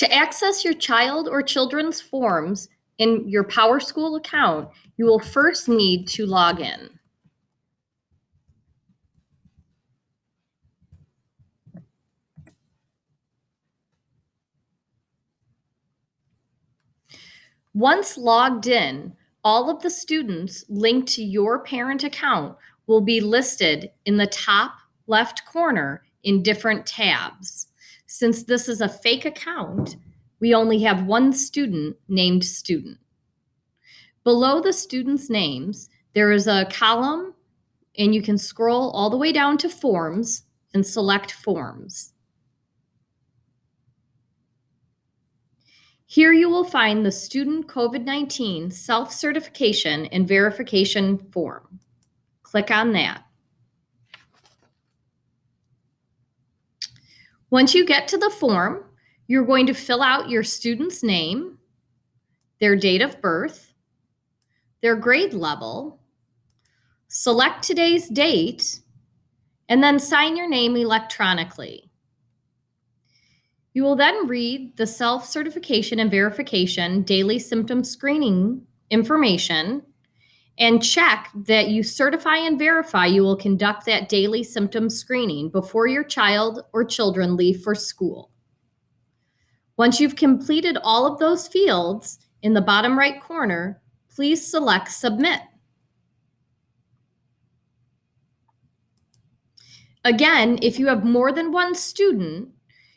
To access your child or children's forms in your PowerSchool account, you will first need to log in. Once logged in, all of the students linked to your parent account will be listed in the top left corner in different tabs. Since this is a fake account, we only have one student named student. Below the students' names, there is a column and you can scroll all the way down to forms and select forms. Here you will find the student COVID-19 self-certification and verification form. Click on that. Once you get to the form, you're going to fill out your student's name, their date of birth, their grade level, select today's date, and then sign your name electronically. You will then read the self-certification and verification daily symptom screening information and check that you certify and verify you will conduct that daily symptom screening before your child or children leave for school. Once you've completed all of those fields in the bottom right corner, please select Submit. Again, if you have more than one student,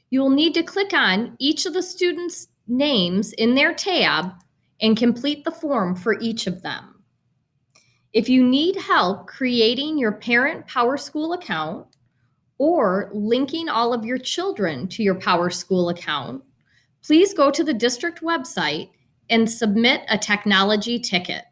you will need to click on each of the students' names in their tab and complete the form for each of them. If you need help creating your parent PowerSchool account or linking all of your children to your PowerSchool account, please go to the district website and submit a technology ticket.